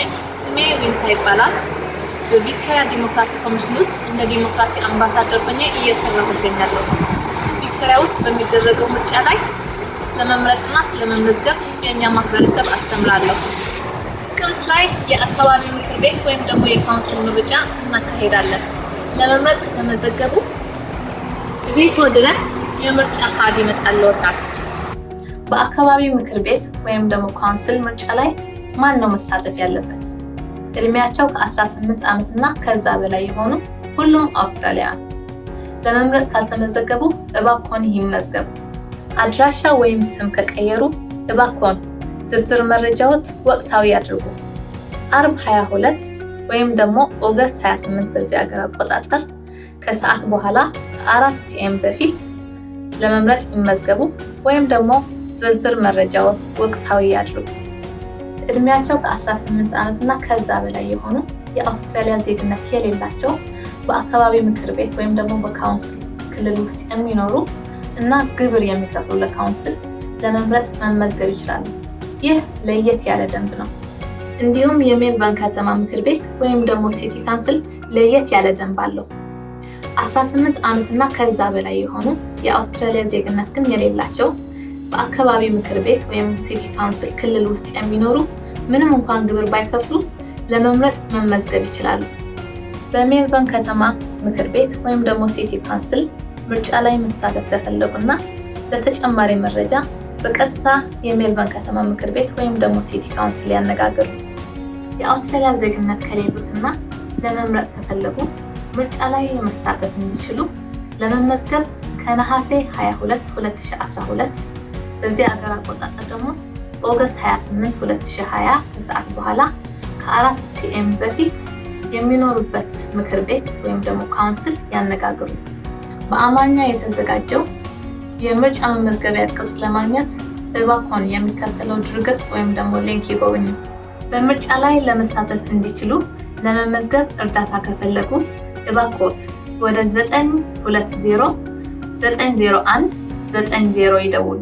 ይስጥልኝ። ስሜ ዊንታ ይባላል። በቪክቶሪያ ዲሞክራሲ ኮሚሽን ውስጥ እንደ ዲሞክራሲ አምባሳደር ሆኜ እየሰራሁ እገኛለሁ። ቪክቶሪያ ውስጥ በሚደረገው ምርጫ ላይ ስለመምረጥና ስለመመዝገብ የእኛ ማህበረሰብ አስተምራለሁ። ጥቅምት ላይ የአካባቢ ምክር ቤት ወይም ደግሞ የካውንስል ምርጫ እናካሄዳለን። ለመምረጥ ከተመዘገቡ ቤቶ ድረስ የምርጫ ካርድ ይመጣልዎታል። በአካባቢ ምክር ቤት ወይም ደግሞ ካውንስል ምርጫ ላይ ማን ነው መሳተፍ ያለበት? እድሜያቸው ከ18 ዓመት እና ከዛ በላይ የሆኑ ሁሉም አውስትራሊያውያን። ለመምረጥ ካልተመዘገቡ እባክዎን ይመዝገቡ። አድራሻ ወይም ስም ከቀየሩ እባክዎን ዝርዝር መረጃዎት ወቅታዊ ያድርጉ። አርብ 22 ወይም ደግሞ ኦገስት 28 በዚህ ሀገር አቆጣጠር ከሰዓት በኋላ ከአራት PM በፊት ለመምረጥ ይመዝገቡ ወይም ደግሞ ዝርዝር መረጃዎት ወቅታዊ ያድርጉ። እድሜያቸው ከ18 ዓመት እና ከዛ በላይ የሆኑ የአውስትራሊያ ዜግነት የሌላቸው በአካባቢ ምክር ቤት ወይም ደግሞ በካውንስል ክልል ውስጥ የሚኖሩ እና ግብር የሚከፍሉ ለካውንስል ለመምረጥ መመዝገብ ይችላሉ። ይህ ለየት ያለ ደንብ ነው። እንዲሁም የሜልበርን ከተማ ምክር ቤት ወይም ደግሞ city council ለየት ያለ ደንብ አለው። 18 ዓመት እና ከዛ በላይ የሆኑ የአውስትራሊያ ዜግነት ግን የሌላቸው በአካባቢ ምክር ቤት ወይም city council ክልል ውስጥ የሚኖሩ ምንም እንኳን ግብር ባይከፍሉ ለመምረጥ መመዝገብ ይችላሉ። በሜልበርን ከተማ ምክር ቤት ወይም ደግሞ city council ምርጫ ላይ መሳተፍ ከፈለጉና ለተጨማሪ መረጃ በቀጥታ የሜልበርን ከተማ ምክር ቤት ወይም ደግሞ city council ያነጋግሩ። የአውስትራሊያ ዜግነት ከሌሉትና ለመምረጥ ከፈለጉ ምርጫ ላይ መሳተፍ እንዲችሉ ለመመዝገብ ከነሐሴ 22 2012 በዚህ ሀገር አቆጣጠር ደግሞ ኦገስት 28 2020 ከሰዓት በኋላ ከአራት PM በፊት የሚኖሩበት ምክር ቤት ወይም ደግሞ ካውንስል ያነጋግሩ። በአማርኛ የተዘጋጀው የምርጫ መመዝገቢያ ቅጽ ለማግኘት እባክዎን የሚከተለው ድረገጽ ወይም ደግሞ ሊንክ ይጎብኙ። በምርጫ ላይ ለመሳተፍ እንዲችሉ ለመመዝገብ እርዳታ ከፈለጉ እባክዎት ወደ 920 901 90 ይደውሉ።